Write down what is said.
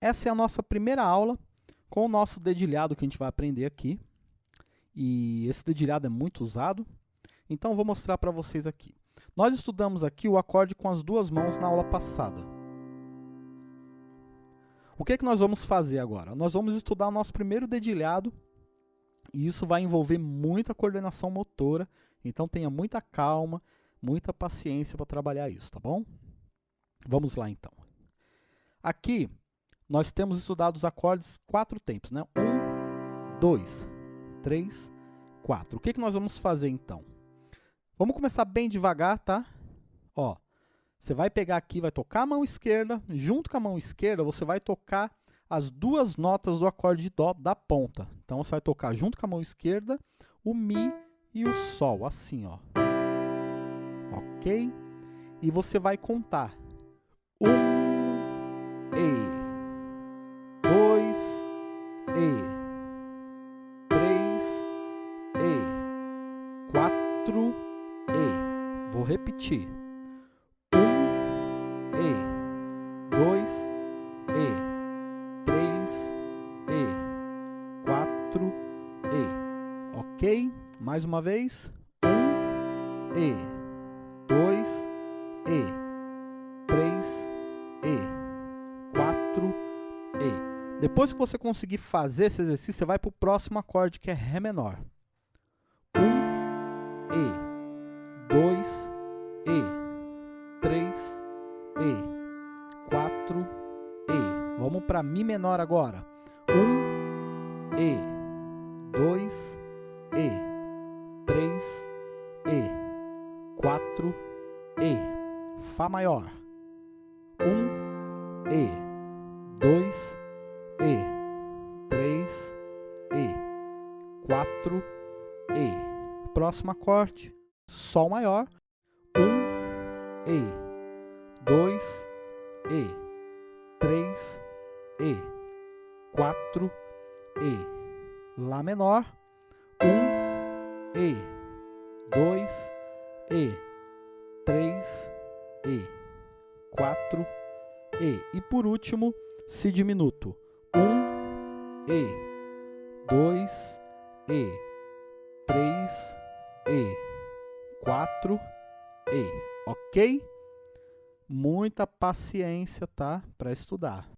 essa é a nossa primeira aula com o nosso dedilhado que a gente vai aprender aqui. E esse dedilhado é muito usado, então vou mostrar para vocês aqui. Nós estudamos aqui o acorde com as duas mãos na aula passada. O que, é que nós vamos fazer agora? Nós vamos estudar o nosso primeiro dedilhado e isso vai envolver muita coordenação motora, então tenha muita calma, muita paciência para trabalhar isso, tá bom? Vamos lá então. Aqui nós temos estudado os acordes quatro tempos, né? Um, dois, três, quatro. O que, que nós vamos fazer então? Vamos começar bem devagar, tá? Ó, você vai pegar aqui, vai tocar a mão esquerda, junto com a mão esquerda você vai tocar as duas notas do acorde de Dó da ponta. Então você vai tocar junto com a mão esquerda o Mi e o Sol, assim, ó. Ok? E você vai contar. Um, E dois E, três. E, quatro. E. Vou repetir. Um. E, dois. E, três. E, quatro. E. Ok? Mais uma vez. Um. E, dois. E, Depois que você conseguir fazer esse exercício, você vai para o próximo acorde, que é Ré menor. Um, E, dois, E, três, E, quatro, E. Vamos para Mi menor agora. Um, E, dois, E, três, E, quatro, E. Fá maior. Um, E, 4, E. Próximo acorde, Sol maior, 1, E, 2, E, 3, E, 4, E. Lá menor, 1, E, 2, E, 3, E, 4, E. E por último, Si diminuto um E, dois E, três E, quatro E, ok? Muita paciência, tá? Para estudar.